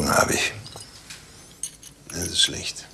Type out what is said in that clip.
Hunger habe ich. Das ist schlecht.